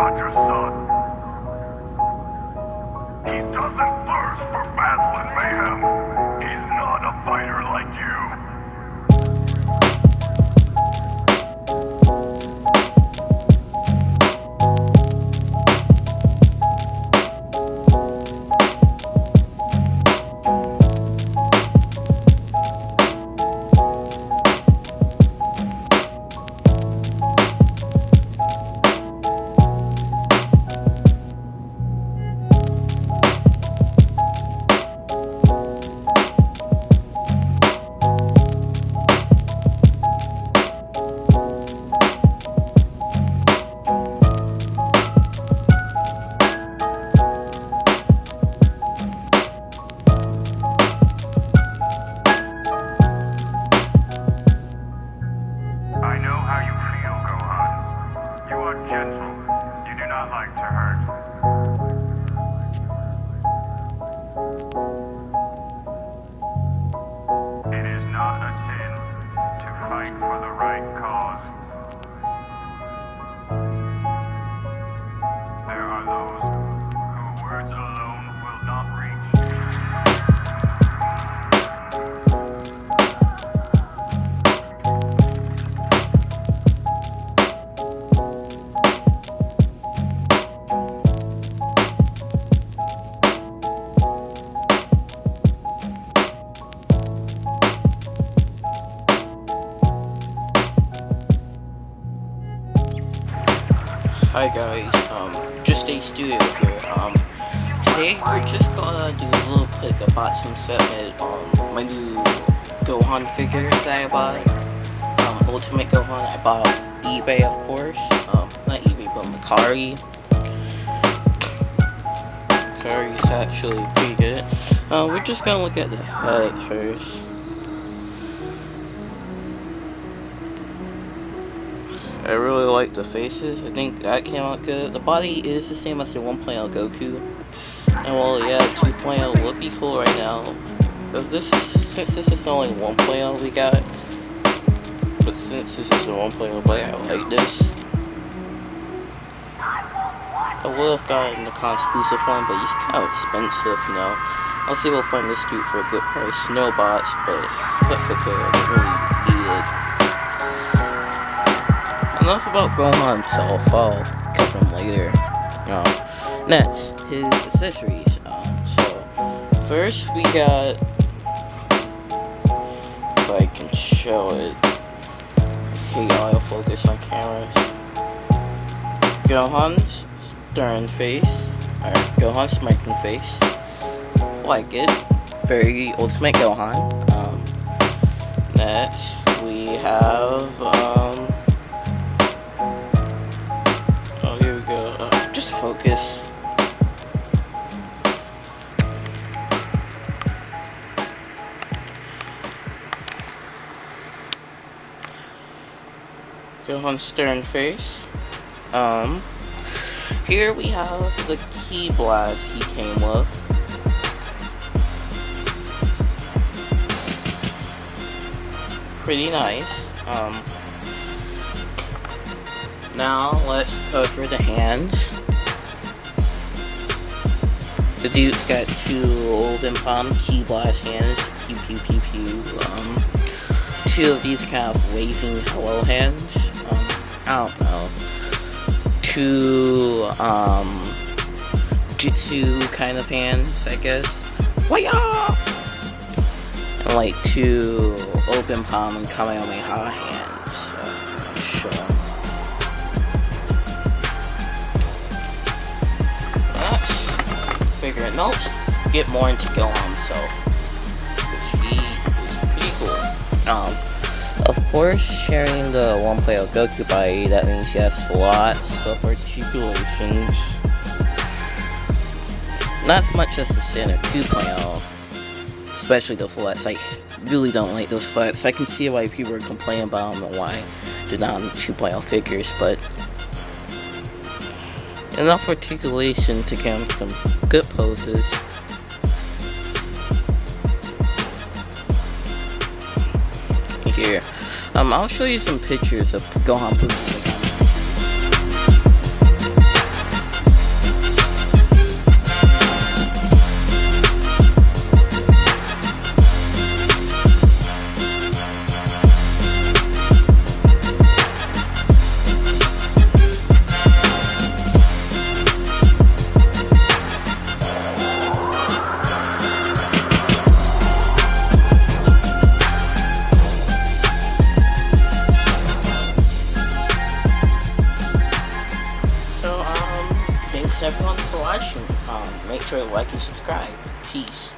about your son. He doesn't thirst for battle and mayhem. megahertz. Hi guys, um, Just A Studio here. Um, today we're just gonna do a little quick unboxing segment on my new Gohan figure that I bought. Um, Ultimate Gohan I bought off eBay, of course. Um, not eBay, but Mercari. Mercari's actually pretty good. Uh, we're just gonna look at the head first. I really like the faces. I think that came out good. The body is the same as the 1.0 Goku. And well, yeah, 2.0 would be cool right now. This is, since this is only 1.0 we got. But since this is a 1.0 play, I like this. I would have gotten the con-exclusive one, but he's kind of expensive, you know. I'll see if we'll find this dude for a good price. No bots, but that's okay. I don't really need it enough about Gohan himself. I'll him later. Um, next, his accessories. Um, so, first we got, if I can show it, I hate autofocus on cameras. Gohan's stern face, or Gohan's smirking face. Like it. Very ultimate Gohan. Um, next, we have, um, focus. Gohan stern face. Um, here we have the ki blast he came with. Pretty nice. Um, now let's go cover the hands. The dude's got two open palm ki blast hands, pew pew pew pew. Um, two of these kind of waving hello hands. Um, I don't know. Two, um, jutsu kind of hands, I guess. Waya! And like two open palm and kamehameha hands. Figure it. No, get more into Gohan himself. He is pretty cool. Um, of course, sharing the 1.0 player Goku body, that means he has lots of articulations. Not as much as the standard 2.0, especially those flats. I really don't like those flats. I can see why people are complaining about them and why they're not on 2.0 figures, but enough articulation to get some good poses. Here, um, I'll show you some pictures of Gohan poses everyone for watching. Um, make sure to like and subscribe. Peace.